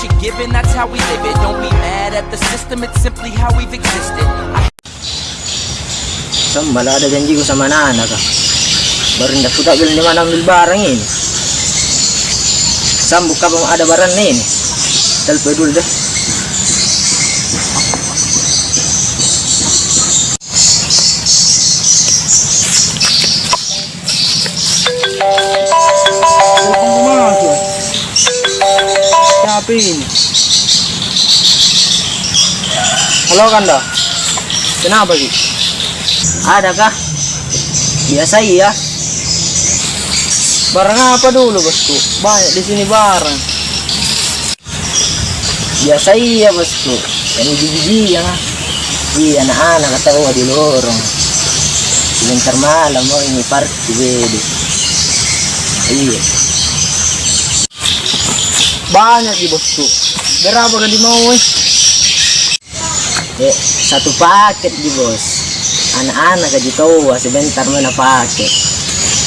Given, that's how we live it. Don't be mad at the system, it's simply how we've existed. Sambal ada janji ko sama nana ka. Baru ndak suka bilang di mana ambil barang ini. Sambuk ka bang ada barang ini. Telepon dulu deh. Siapa ini? Halo Kanda. Kenapa sih? Ada kah? Biasa iya. Barang apa dulu bosku? Banyak di sini barang. Biasa iya bosku. Yang biji-biji ya. Iya anak-anak kata oh di lorong. Sebentar malam mau ini party bede. Iya. Banyak di bosku. Berapa kan mau eh? Satu paket di bos. Anak-anak aja tahu sebentar mana paket.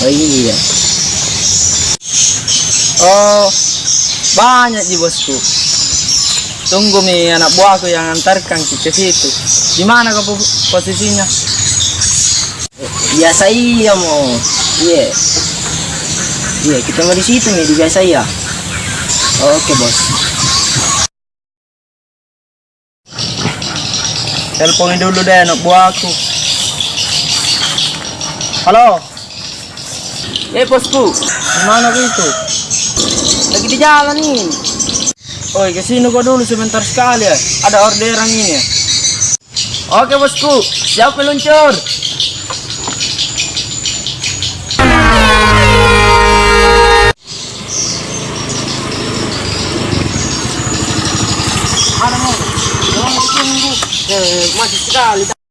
Oh iya. Oh, banyak di bosku. Tunggu mi anak buahku yang antarkan ke situ. Di mana kau po- posisinya? Biasa iya mau. Iya. Iya, kita mau di situ nih di biasa iya. Oke bos. Teleponin dulu deh anak buahku. Halo, Eh bosku, di mana kau itu? lagi di jalan nih. Oi, ke sini kau dulu sebentar sekali ya. Ada orderan ini ya. Oke bosku, siap meluncur. Eh, masih sekali.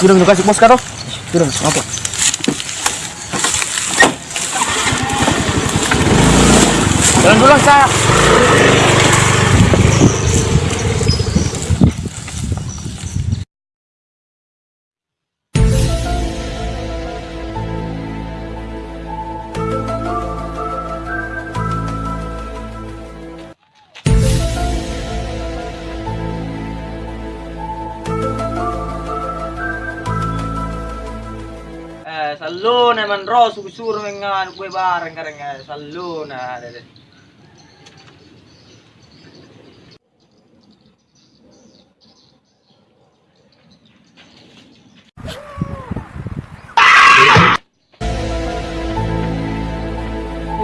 Sudah udah kasih pos karo? Sudah, apa? Jalan dulu saya. eh, salluna man rosu kusur mengan kue bareng kareng eh, salluna dede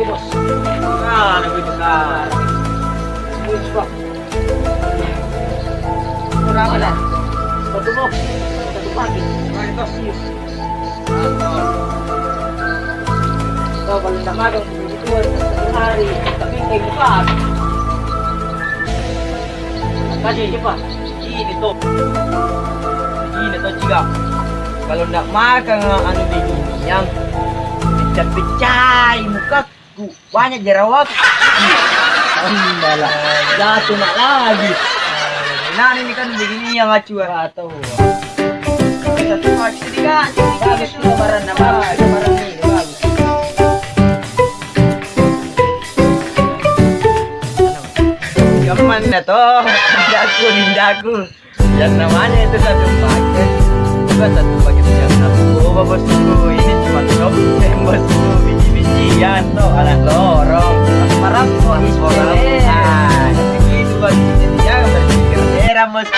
Bos, ah, nabi besar, bos, bos, berapa dah? Satu? Kalau nak. Ini. Ini makan anu begini yang pecah-pecah mukaku banyak jerawat. Alhamdulillah. Jatuh nak lagi. Nah ini kan begini yang acuan atau satu kali tiga bagus lebaran lebaran ini bagus Gaman na to. Nindaku, nindaku. Yan namanya itu satu paket. Juga satu paket yang bosku. Ini cuma bosku. Biji-bijian anak lorong. Nah. Daerah bosku.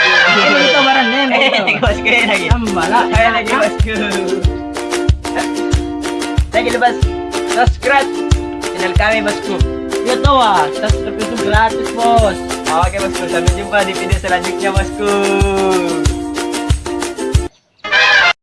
Itu barang itu. bosku lagi. Ambala. Lagi bosku. Lagi lepas subscribe channel kami bosku. Ya tahu ah, subscribe itu gratis bos. Oke bosku, sampai jumpa di video selanjutnya bosku.